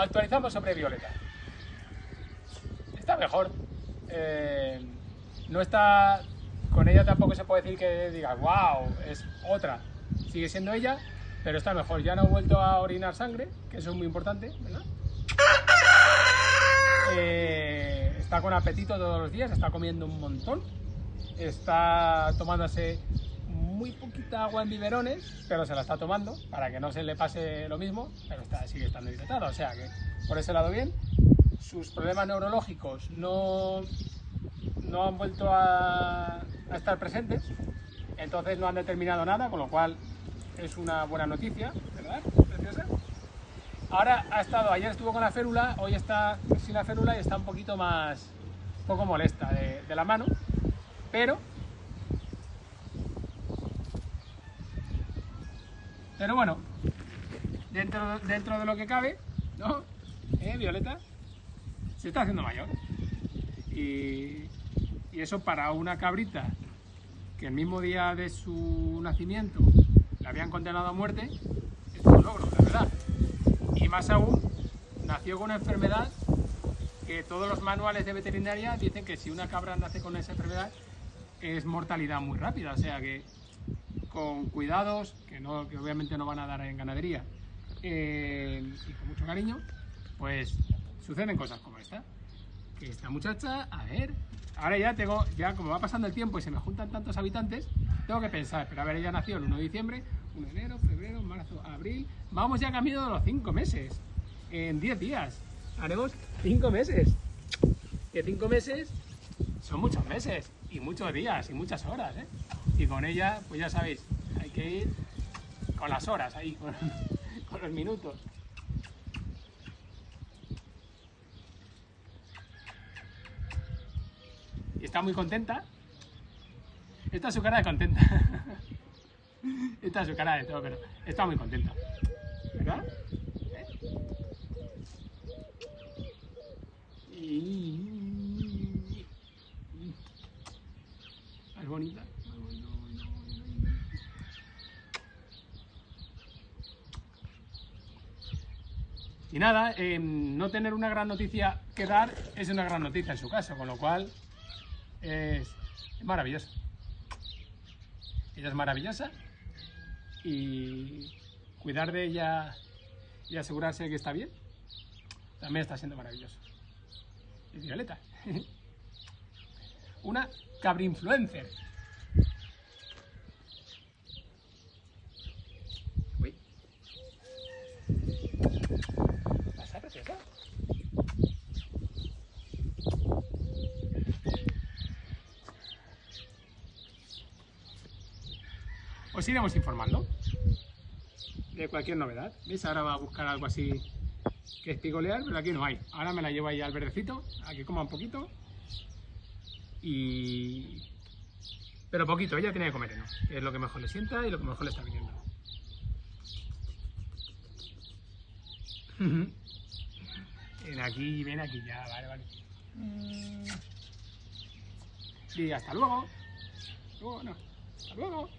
actualizamos sobre Violeta. Está mejor. Eh, no está. Con ella tampoco se puede decir que diga, wow, es otra. Sigue siendo ella, pero está mejor. Ya no ha vuelto a orinar sangre, que eso es muy importante, ¿verdad? Eh, está con apetito todos los días, está comiendo un montón. Está tomándose muy poquita agua en biberones, pero se la está tomando para que no se le pase lo mismo, pero está, sigue estando hidratada. O sea que por ese lado bien. Sus problemas neurológicos no, no han vuelto a, a estar presentes, entonces no han determinado nada, con lo cual es una buena noticia, ¿verdad? Preciosa. Ahora ha estado, ayer estuvo con la férula, hoy está sin la férula y está un poquito más, un poco molesta de, de la mano, pero, pero bueno, dentro, dentro de lo que cabe, ¿no? ¿Eh, Violeta? Se está haciendo mayor. Y, y eso para una cabrita que el mismo día de su nacimiento la habían condenado a muerte, es un logro, la verdad. Y más aún, nació con una enfermedad que todos los manuales de veterinaria dicen que si una cabra nace con esa enfermedad es mortalidad muy rápida, o sea que con cuidados, que, no, que obviamente no van a dar en ganadería, eh, y con mucho cariño, pues suceden cosas como esta. Que esta muchacha, a ver, ahora ya tengo, ya como va pasando el tiempo y se me juntan tantos habitantes, tengo que pensar, pero a ver, ella nació el 1 de diciembre, 1 de enero, febrero, marzo, abril, vamos ya camino de los 5 meses, en 10 días, haremos 5 meses, que 5 meses son muchos meses, y muchos días, y muchas horas, ¿eh? Y con ella, pues ya sabéis, hay que ir con las horas ahí, con, los minutos. y está muy contenta. Esta es su cara de contenta. Esta es su cara de todo, pero está muy contenta. ¿Verdad? ¿Eh Es bonita. Y nada, eh, no tener una gran noticia que dar es una gran noticia en su caso, con lo cual es, maravilloso. Ella es maravillosa y cuidar de ella y asegurarse de que está bien también está siendo maravilloso. Es Violeta. Una cabrinfluencer. Uy. Os iremos informando de cualquier novedad. ¿Veis? Ahora va a buscar algo así que espigolear, pero aquí no hay. Ahora me la llevo ahí al verdecito, a que coma un poquito. Y... Pero poquito, ella tiene que comer que es lo que mejor le sienta y lo que mejor le está viniendo. Ven aquí, ven aquí ya, vale, vale. Y hasta luego. Luego, no. Hasta luego.